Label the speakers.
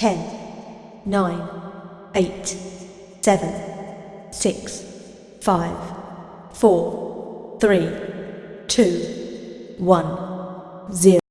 Speaker 1: 10, 9, 8, 7, 6, 5, 4, 3, 2, 1, 0.